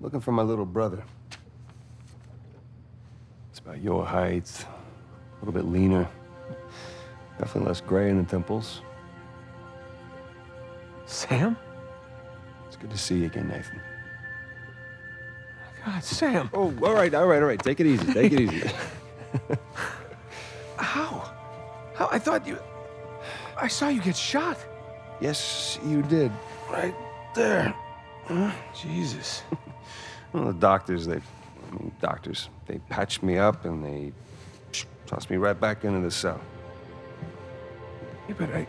Looking for my little brother. It's about your height, a little bit leaner. Definitely less gray in the temples. Sam? It's good to see you again, Nathan. God, Sam. Oh, all right, all right, all right. Take it easy, take it easy. How? How? I thought you... I saw you get shot. yes, you did. Right there. Huh? Jesus. Well, the doctors, they, I mean, doctors, they patched me up and they tossed me right back into the cell. Yeah, but I...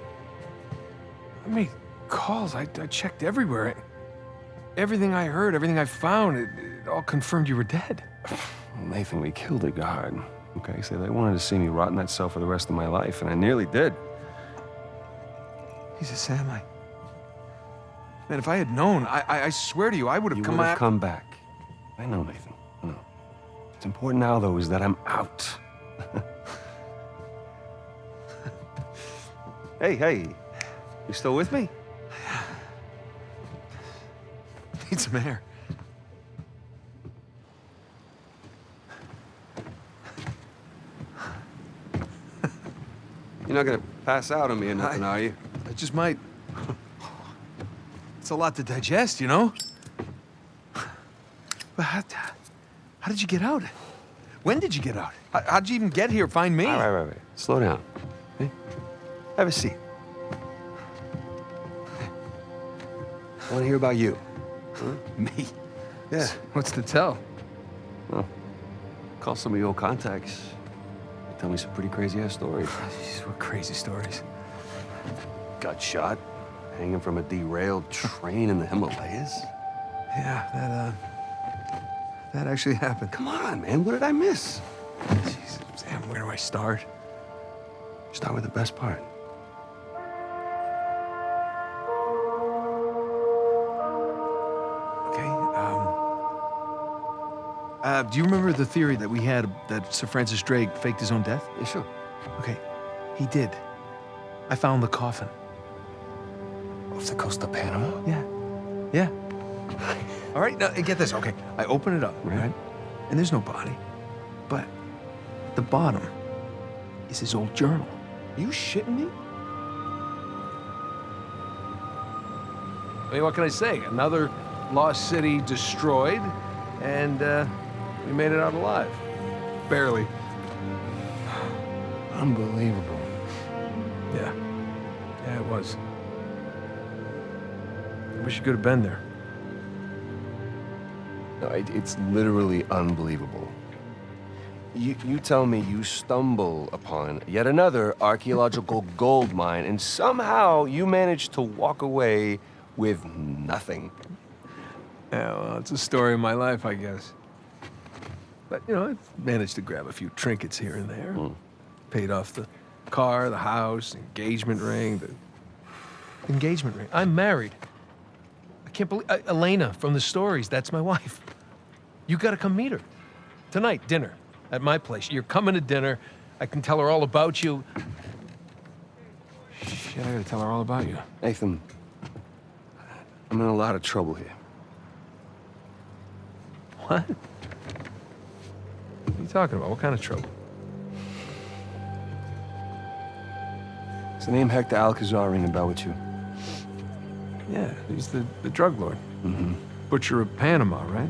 I made calls. I, I checked everywhere. I, everything I heard, everything I found, it, it all confirmed you were dead. Nathan, we killed a guard. Okay, so they wanted to see me rot in that cell for the rest of my life, and I nearly did. Jesus, Sam, I... Man, if I had known, I, I, I swear to you, I would have come back. You would have come back. I know, Nathan. I know. What's important now, though, is that I'm out. hey, hey. You still with me? Need some air. You're not gonna pass out on me or nothing, I- are you? I just might... It's a lot to digest, you know? But how, how did you get out? When did you get out? How, how'd you even get here, find me? All right, right, right. Slow down. Okay? Have a seat. I want to hear about you. Huh? Me? Yeah. What's to tell? Well, call some of your old contacts. They tell me some pretty crazy ass stories. Jeez, what crazy stories. Got shot, hanging from a derailed train in the Himalayas. Yeah, that, uh... That actually happened. Come on, man. What did I miss? Jeez, Sam, where do I start? Start with the best part. Okay, um... Uh, do you remember the theory that we had that Sir Francis Drake faked his own death? Yeah, sure. Okay, he did. I found the coffin. Off the coast of Panama? Yeah. Yeah. All right, now get this. Okay, I open it up, Right. right? And there's no body. But at the bottom is his old journal. Are you shitting me? I mean, what can I say? Another lost city destroyed, and uh, we made it out alive. Barely. Unbelievable. Yeah. Yeah, it was. I wish you could have been there. No, it, it's literally unbelievable. You, you tell me you stumble upon yet another archaeological gold mine, and somehow you manage to walk away with nothing. Yeah, well, it's a story of my life, I guess. But, you know, I've managed to grab a few trinkets here and there. Paid off the car, the house, engagement ring, the engagement ring. I'm married. I can't believe, uh, Elena from the stories, that's my wife. You gotta come meet her. Tonight, dinner, at my place. You're coming to dinner. I can tell her all about you. Shit, I gotta tell her all about you. Nathan, I'm in a lot of trouble here. What? What are you talking about? What kind of trouble? Does the name Hector Alcazar ring a bell with you? Yeah, he's the, the drug lord. Mm-hmm. Butcher of Panama, right?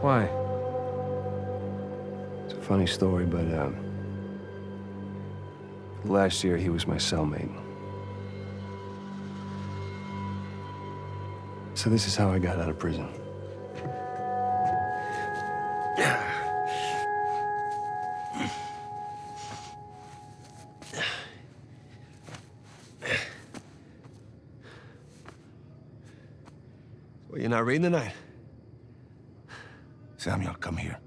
Why? It's a funny story, but um, last year he was my cellmate. So this is how I got out of prison. Well, you're not reading tonight? Samuel, come here.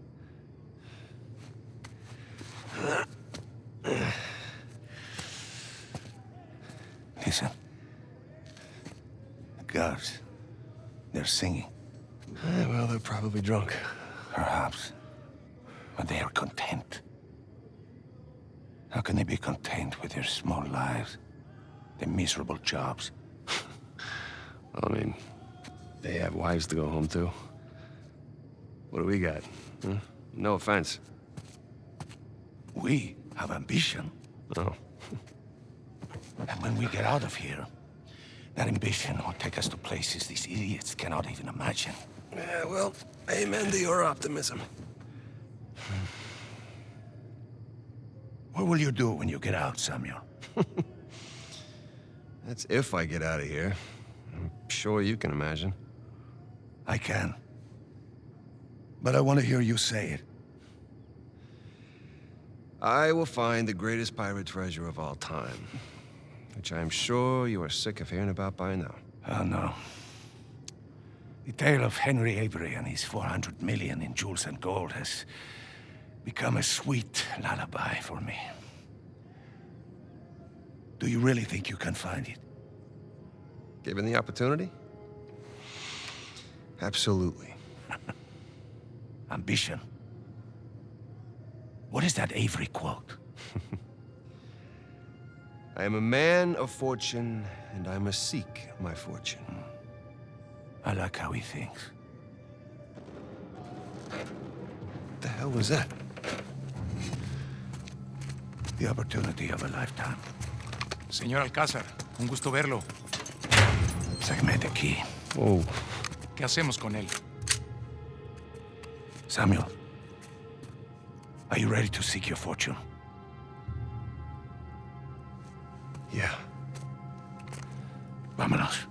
Listen. The guards, they're singing, Eh, well, they're probably drunk. perhaps, but they are content. How can they be content with their small lives, their miserable jobs? I mean, they have wives to go home to. What do we got? Huh? No offense. We have ambition. Oh. And when we get out of here, that ambition will take us to places these idiots cannot even imagine. Yeah, well, amen to your optimism. What will you do when you get out, Samuel? That's if I get out of here. I'm sure you can imagine. I can. But I want to hear you say it. I will find the greatest pirate treasure of all time. Which I'm sure you are sick of hearing about by now. Oh, no. The tale of Henry Avery and his 400 million in jewels and gold has become a sweet lullaby for me. Do you really think you can find it? Given the opportunity? Absolutely. Ambition. What is that Avery quote? I am a man of fortune, and I must seek my fortune. I like how he thinks. What the hell was that? The opportunity of a lifetime. Señor Alcázar, un gusto verlo. Sáqueme de aquí. Whoa. Oh. ¿Qué hacemos con él? Samuel, are you ready to seek your fortune? Yeah. Vámonos.